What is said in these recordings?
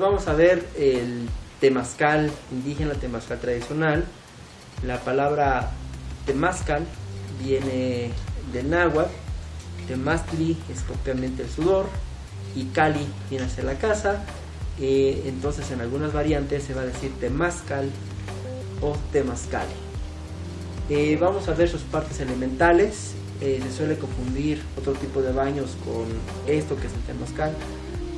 Vamos a ver el temazcal indígena, temazcal tradicional. La palabra temazcal viene del náhuatl, temaztli es propiamente el sudor y cali viene a ser la casa. Eh, entonces en algunas variantes se va a decir temazcal o temazcal. Eh, vamos a ver sus partes elementales. Eh, se suele confundir otro tipo de baños con esto que es el temazcal,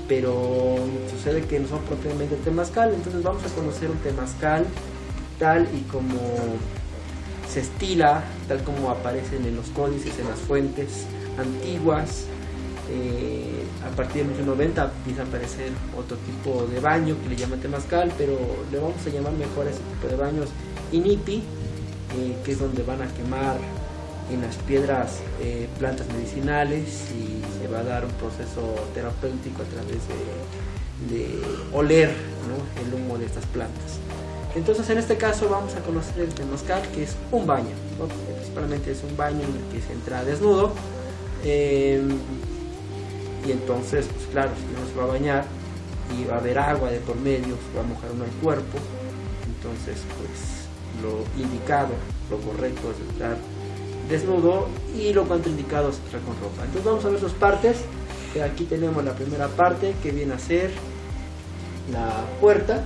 pero sucede que no son propiamente temazcal. Entonces vamos a conocer un temazcal tal y como se estila, tal como aparecen en los códices, en las fuentes antiguas. Eh, a partir de 1990 empieza a aparecer otro tipo de baño que le llaman temazcal, pero le vamos a llamar mejor a ese tipo de baños inipi, eh, que es donde van a quemar en las piedras eh, plantas medicinales y se va a dar un proceso terapéutico a través de, oler el humo de estas plantas. Entonces en este caso vamos a conocer el temazcal, que es un baño, principalmente es un baño en el que se entra desnudo. Em, y entonces, pues claro, si uno se va a bañar y va a haber agua de por medio, se va a mojar uno el cuerpo, entonces pues lo indicado, lo correcto es entrar desnudo y lo contraindicado es entrar con ropa. Entonces vamos a ver sus partes. Aquí tenemos la primera parte que viene a ser la puerta.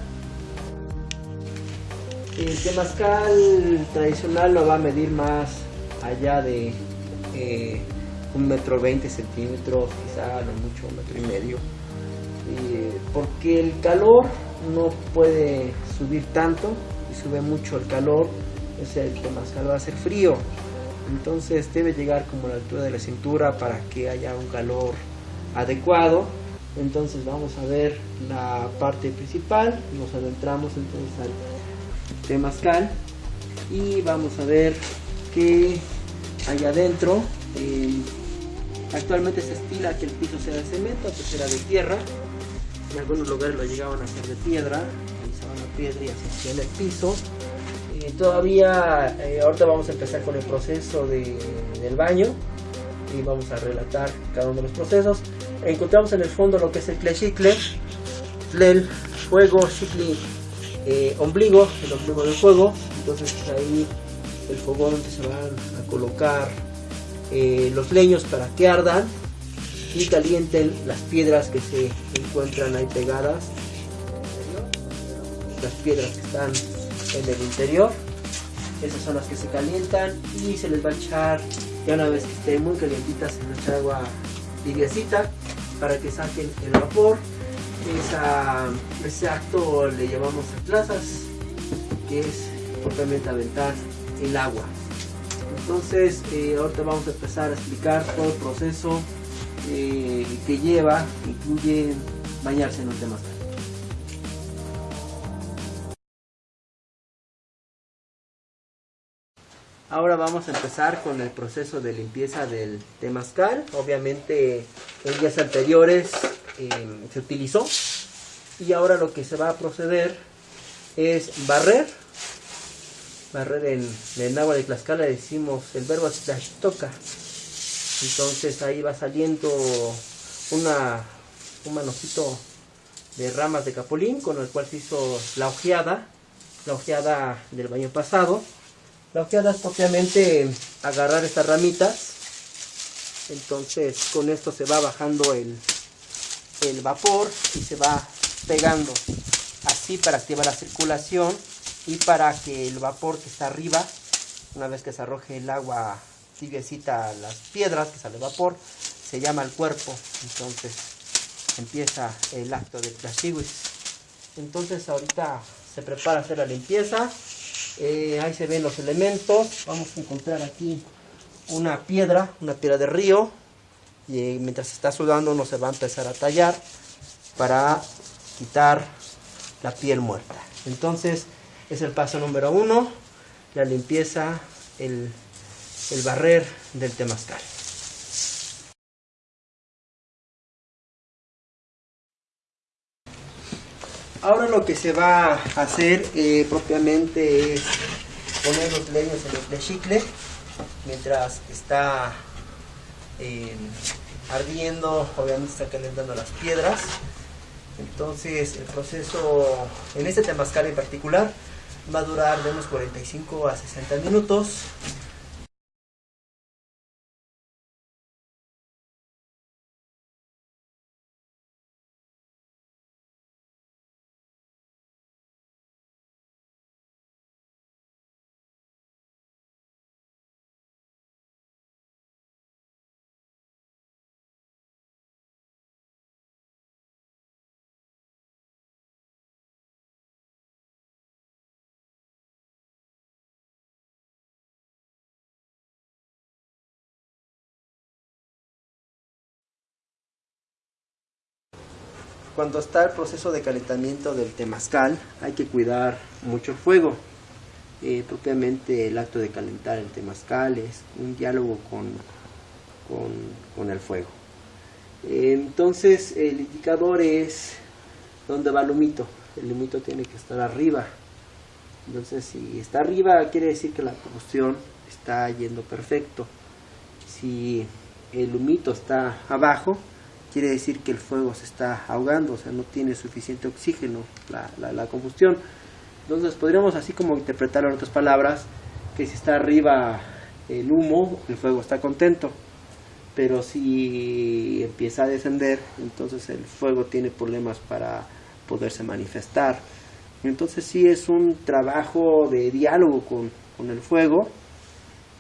El temazcal tradicional lo va a medir más allá de eh, un metro veinte centímetros, quizá no mucho, un metro y medio. porque el calor no puede subir tanto y sube mucho el calor, o sea, el temazcal va a ser frío. Entonces debe llegar como a la altura de la cintura para que haya un calor adecuado. Entonces vamos a ver la parte principal, nos adentramos entonces al temazcal y vamos a ver que hay adentro. Eh, actualmente se estila que el piso sea de cemento, antes era de tierra. En algunos lugares lo llegaban a hacer de piedra, utilizaban la piedra y hacían el piso todavía, eh, ahorita vamos a empezar con el proceso de, del baño y vamos a relatar cada uno de los procesos. Encontramos en el fondo lo que es el clechicle, el fuego, chicle, eh, ombligo, el ombligo del fuego. Entonces ahí el fogón donde se van a colocar eh, los leños para que ardan y calienten las piedras que se encuentran ahí pegadas. Las piedras que están en el interior. Esas son las que se calientan y se les va a echar, ya una vez que estén muy calientitas, les echa agua tibiecita para que saquen el vapor. Esa, ese acto le llamamos plazas que es propiamente aventar el agua. Entonces, eh, ahorita vamos a empezar a explicar todo el proceso eh, que lleva, incluye bañarse en un tema Ahora vamos a empezar con el proceso de limpieza del temazcal. Obviamente en días anteriores em, se utilizó y ahora lo que se va a proceder es barrer. Barrer en, el agua de Tlaxcala decimos el verbo toca. Entonces ahí va saliendo una, un manojito de ramas de capulín con el cual se hizo la ojeada, la ojeada del baño pasado la ojeada es propiamente agarrar estas ramitas. Entonces con esto se va bajando el, el vapor y se va pegando así para activar la circulación y para que el vapor que está arriba, una vez que se arroje el agua tibiecita a las piedras, que sale vapor, se llama el cuerpo. Entonces empieza el acto de plasiwis. Entonces ahorita se prepara hacer la limpieza. Eh, ahí se ven los elementos. Vamos a encontrar aquí una piedra, una piedra de río. Y eh, mientras está sudando uno se va a empezar a tallar para quitar la piel muerta. Entonces es el paso número uno, la limpieza, el, el barrer del temazcal. Ahora lo que se va a hacer eh, propiamente es poner los leños en el plechicle mientras está eh, ardiendo, obviamente está calentando las piedras Entonces el proceso en este temazcal en particular va a durar de unos 45 a 60 minutos. Cuando está el proceso de calentamiento del temazcal hay que cuidar mucho el fuego. Eh, propiamente el acto de calentar el temazcal es un diálogo con, con, el fuego. Eh, entonces el indicador es donde va el humito. El humito tiene que estar arriba. Entonces si está arriba quiere decir que la combustión está yendo perfecto. Si el humito está abajo, quiere decir que el fuego se está ahogando, o sea, no tiene suficiente oxígeno la, la, combustión. Entonces podríamos así como interpretarlo en otras palabras, que si está arriba el humo, el fuego está contento, pero si empieza a descender, entonces el fuego tiene problemas para poderse manifestar. Entonces sí es un trabajo de diálogo con, el fuego,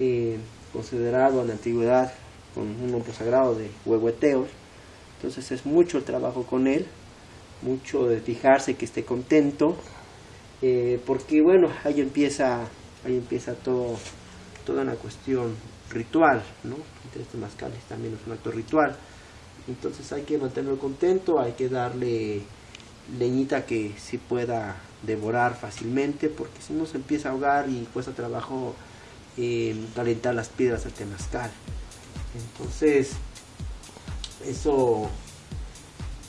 eh, considerado en la antigüedad con un nombre sagrado de huehueteos, entonces es mucho el trabajo con él, mucho de fijarse que esté contento, eh, porque bueno, ahí empieza, ahí empieza todo, toda una cuestión ritual, ¿no? Entre este mascales también es un acto ritual. Entonces hay que mantenerlo contento, hay que darle leñita que se pueda devorar fácilmente, porque si no se empieza a ahogar y cuesta trabajo eh, calentar las piedras del temazcal. Entonces, eso,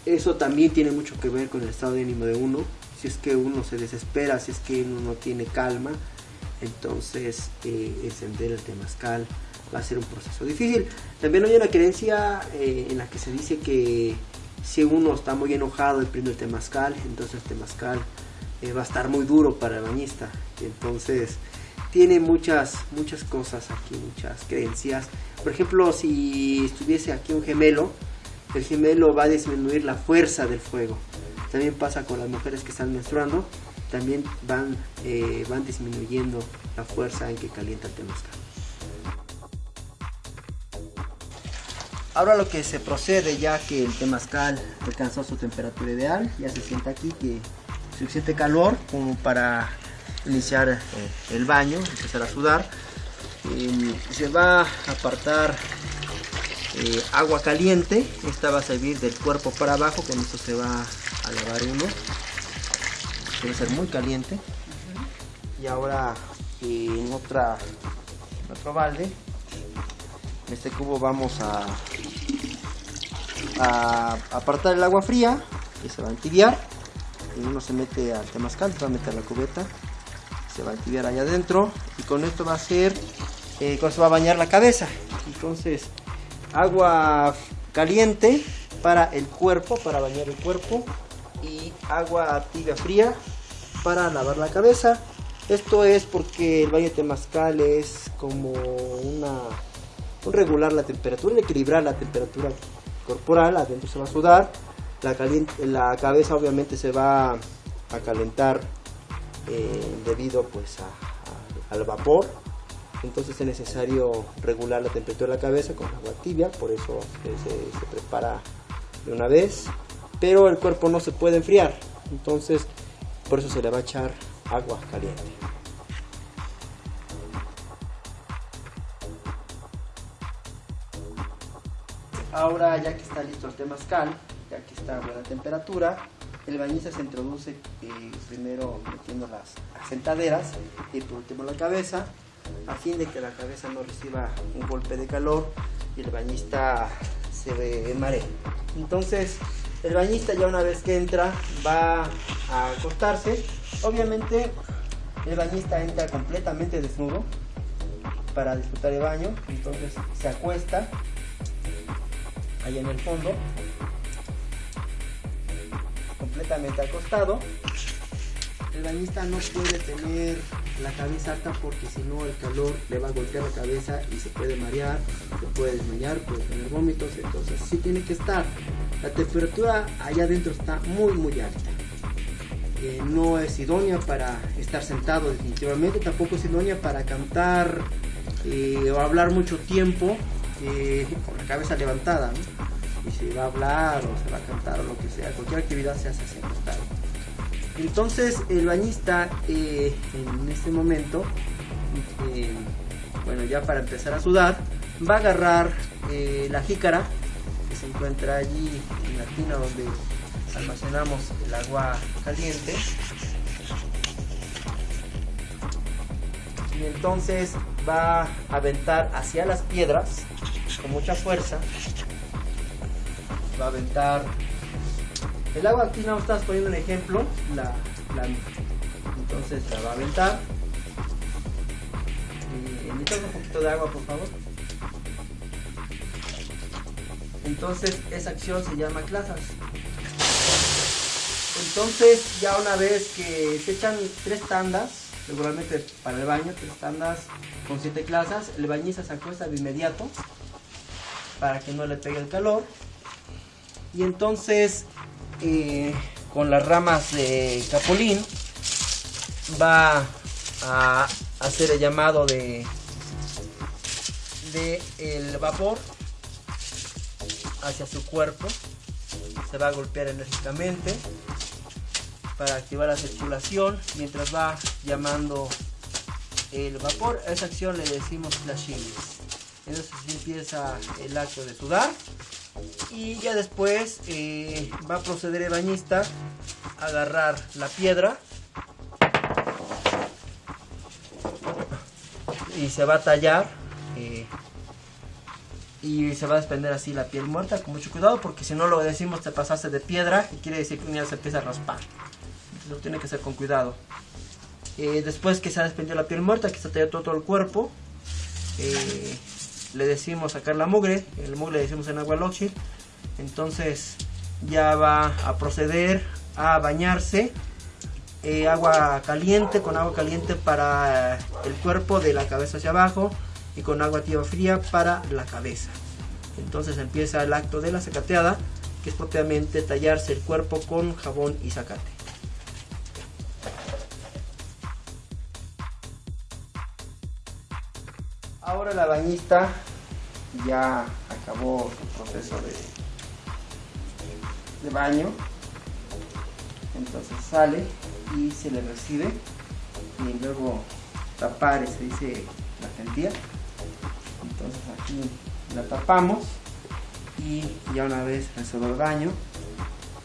eso también tiene mucho que ver con el estado de ánimo de uno. Si es que uno se desespera, si es que uno no tiene calma, entonces eh, encender el temazcal va a ser un proceso difícil. También hay una creencia eh, en la que se dice que si uno está muy enojado y prende el temazcal, entonces el temazcal eh, va a estar muy duro para el bañista. Entonces tiene muchas, muchas cosas aquí, muchas creencias. Por ejemplo, si estuviese aquí un gemelo, el gemelo va a disminuir la fuerza del fuego. También pasa con las mujeres que están menstruando, también van, eh, van disminuyendo la fuerza en que calienta el temazcal. Ahora lo que se procede ya que el temazcal alcanzó su temperatura ideal, ya se siente aquí que suficiente calor como para iniciar eh, el baño, empezar a sudar. se va a apartar eh, agua caliente, esta va a servir del cuerpo para abajo, con esto se va a lavar uno. Debe ser muy caliente. Y ahora en, otra, otro balde, en este cubo vamos a, a apartar el agua fría, que se va a entibiar. Y uno se mete al temazcal, se va a meter la cubeta se va a activar allá adentro y con esto va a ser eh, con va a bañar la cabeza. Entonces agua caliente para el cuerpo para bañar el cuerpo y agua tibia fría para lavar la cabeza. Esto es porque el baño temazcal es como una un regular la temperatura, un equilibrar la temperatura corporal, adentro se va a sudar, la, la cabeza obviamente se va a calentar eh, debido pues al vapor. Entonces es necesario regular la temperatura de la cabeza con agua tibia por eso se, prepara de una vez pero el cuerpo no se puede enfriar entonces por eso se le va a echar agua caliente. Ahora ya que está listo el temazcal ya que está a buena temperatura el bañista se introduce eh, primero metiendo las sentaderas y por último la cabeza, a fin de que la cabeza no reciba un golpe de calor y el bañista se ve en mareo. Entonces, el bañista ya una vez que entra va a acostarse. Obviamente, el bañista entra completamente desnudo para disfrutar el baño. Entonces, se acuesta ahí en el fondo completamente acostado. El bañista no puede tener la cabeza alta porque si no el calor le va a golpear la cabeza y se puede marear, se puede desmayar, puede tener vómitos, entonces sí tiene que estar. La temperatura allá adentro está muy muy alta. Eh, no es idónea para estar sentado definitivamente, tampoco es idónea para cantar eh, o hablar mucho tiempo eh, con la cabeza levantada. Y se va a hablar o se va a cantar o lo que sea, cualquier actividad se hace así acostado. Entonces el bañista en este momento, bueno ya para empezar a sudar, va a agarrar la jícara que se encuentra allí en la tina donde almacenamos el agua caliente y entonces va a aventar hacia las piedras con mucha fuerza va a aventar. El agua aquí no estás poniendo un ejemplo la, entonces la va a aventar. Y un poquito de agua por favor. Entonces esa acción se llama clases entonces, ya una vez que se echan tres tandas, regularmente para el baño, tres tandas con siete clases, el bañista se acuesta de inmediato para que no le pegue el calor. Y entonces, eh, con las ramas de capulín, va a hacer el llamado de, de el vapor hacia su cuerpo. Se va a golpear enérgicamente para activar la circulación mientras va llamando el vapor. A esa acción le decimos flashing. Entonces empieza el acto de sudar y ya después eh, va a proceder el bañista a agarrar la piedra y se va a tallar eh, y se va a desprender así la piel muerta con mucho cuidado porque si no lo decimos te pasaste de piedra y quiere decir que un día se empieza a raspar lo tiene que hacer con cuidado. Eh, después que se ha desprendido la piel muerta, que se ha todo, todo el cuerpo, le decimos sacar la mugre, el mugre le decimos en agua loxil, entonces ya va a proceder a bañarse, eh, agua caliente, con agua caliente para el cuerpo de la cabeza hacia abajo y con agua tibia fría para la cabeza. Entonces empieza el acto de la sacateada, que es propiamente tallarse el cuerpo con jabón y zacate. Ahora la bañista ya acabó su proceso de, de baño. Entonces sale y se le recibe. Y luego tapar, se dice la gentía. Entonces aquí la tapamos y ya una vez resuelto el baño,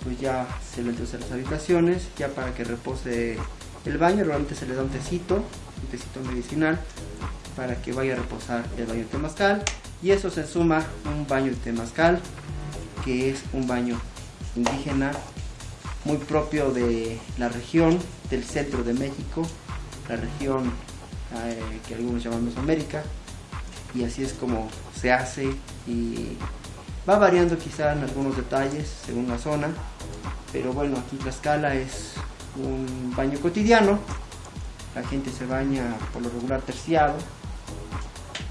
pues ya se le introduce a las habitaciones, ya para que repose el baño, realmente se le da un tecito, un tecito medicinal para que vaya a reposar el baño de temazcal y eso se suma un baño de que es un baño indígena muy propio de la región del centro de México, la región eh, que algunos llaman Mesoamérica y así es como se hace y va variando quizá en algunos detalles según la zona pero bueno aquí Tlaxcala es un baño cotidiano la gente se baña por lo regular terciado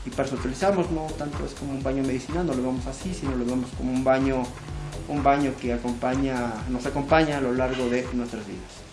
y para eso utilizamos, no tanto es como un baño medicinal, no lo vemos así, sino lo vemos como un baño, un baño que acompaña, nos acompaña a lo largo de nuestras vidas.